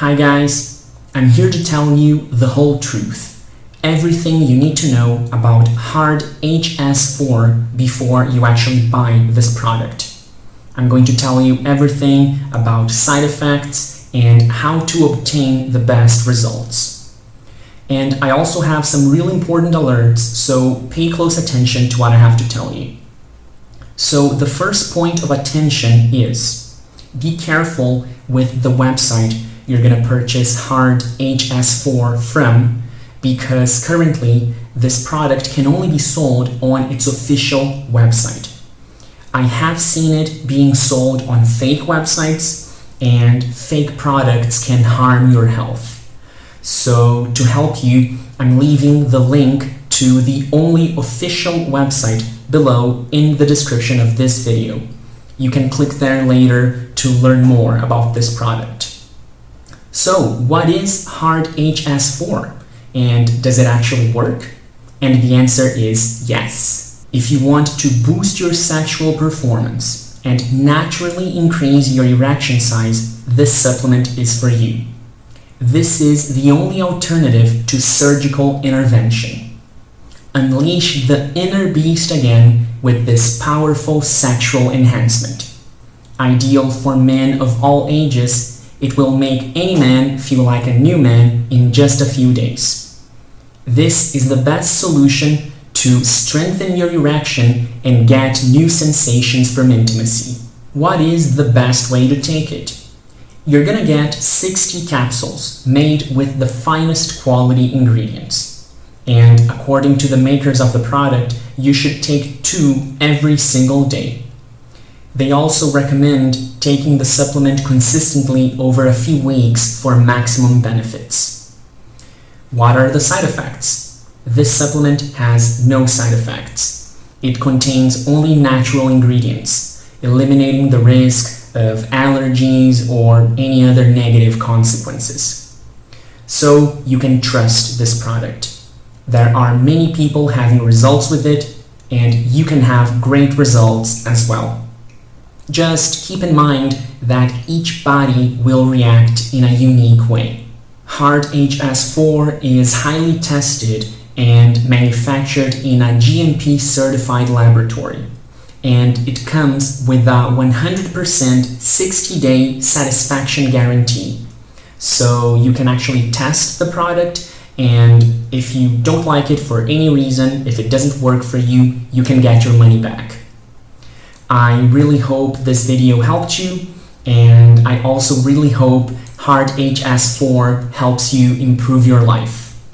Hi guys, I'm here to tell you the whole truth. Everything you need to know about Hard HS4 before you actually buy this product. I'm going to tell you everything about side effects and how to obtain the best results. And I also have some really important alerts, so pay close attention to what I have to tell you. So the first point of attention is be careful with the website you're going to purchase hard HS4 from because currently this product can only be sold on its official website. I have seen it being sold on fake websites and fake products can harm your health. So to help you, I'm leaving the link to the only official website below in the description of this video. You can click there later to learn more about this product. So what is Hard HS4 and does it actually work? And the answer is yes. If you want to boost your sexual performance and naturally increase your erection size, this supplement is for you. This is the only alternative to surgical intervention. Unleash the inner beast again with this powerful sexual enhancement. Ideal for men of all ages it will make any man feel like a new man in just a few days. This is the best solution to strengthen your erection and get new sensations from intimacy. What is the best way to take it? You're gonna get 60 capsules made with the finest quality ingredients. And according to the makers of the product, you should take two every single day. They also recommend taking the supplement consistently over a few weeks for maximum benefits. What are the side effects? This supplement has no side effects. It contains only natural ingredients, eliminating the risk of allergies or any other negative consequences. So you can trust this product. There are many people having results with it, and you can have great results as well. Just keep in mind that each body will react in a unique way. Hard HS4 is highly tested and manufactured in a GMP certified laboratory and it comes with a 100% 60-day satisfaction guarantee. So you can actually test the product and if you don't like it for any reason, if it doesn't work for you, you can get your money back. I really hope this video helped you and I also really hope Hard HS4 helps you improve your life.